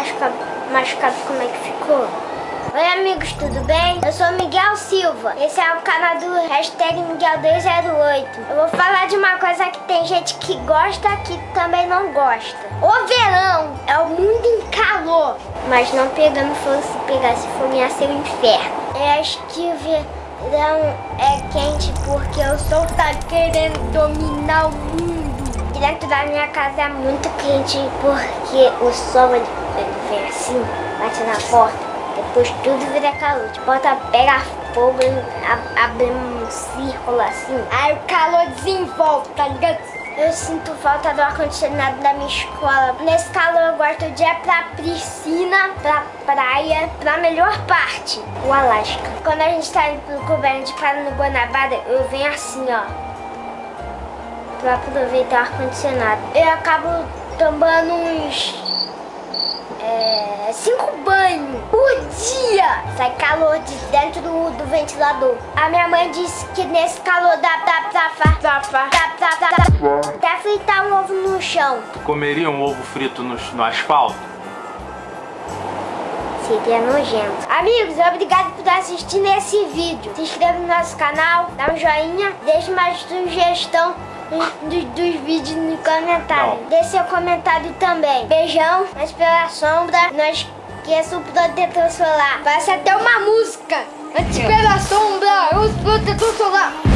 machucado, machucado como é que ficou? Oi amigos, tudo bem? Eu sou Miguel Silva. Esse é o canal do hashtag Miguel208. Eu vou falar de uma coisa que tem gente que gosta que também não gosta. O verão é o mundo em calor. Mas não pegando fogo, se pegasse fogo ia ser o inferno. Eu acho que o verão é quente porque o sol tá querendo dominar o mundo. Dentro da minha casa é muito quente porque o sol ele, vem assim, bate na porta. Depois tudo vira calor. A porta pega fogo, abre um círculo assim. Aí o calor desenvolve, tá ligado? Eu sinto falta do ar-condicionado da minha escola. Nesse calor eu gosto de ir pra piscina, pra praia, pra melhor parte, o Alasca. Quando a gente tá indo pro Cuba, a gente para no Guanabara, eu venho assim, ó para aproveitar o ar-condicionado. Eu acabo tomando uns é, cinco banhos por dia. Sai calor de dentro do, do ventilador. A minha mãe disse que nesse calor dá pra safar, safar, safar, até fritar um ovo no chão. Tu comeria um ovo frito no, no asfalto? Seria nojento. Amigos, obrigado por assistir nesse vídeo. Se inscreva no nosso canal, dá um joinha, deixe mais sugestão dos, dos vídeos no comentário. Não. Deixe seu comentário também. Beijão, mas pela sombra, não esqueça o protetor solar. Ser até uma música. Antes pela sombra, o protetor solar.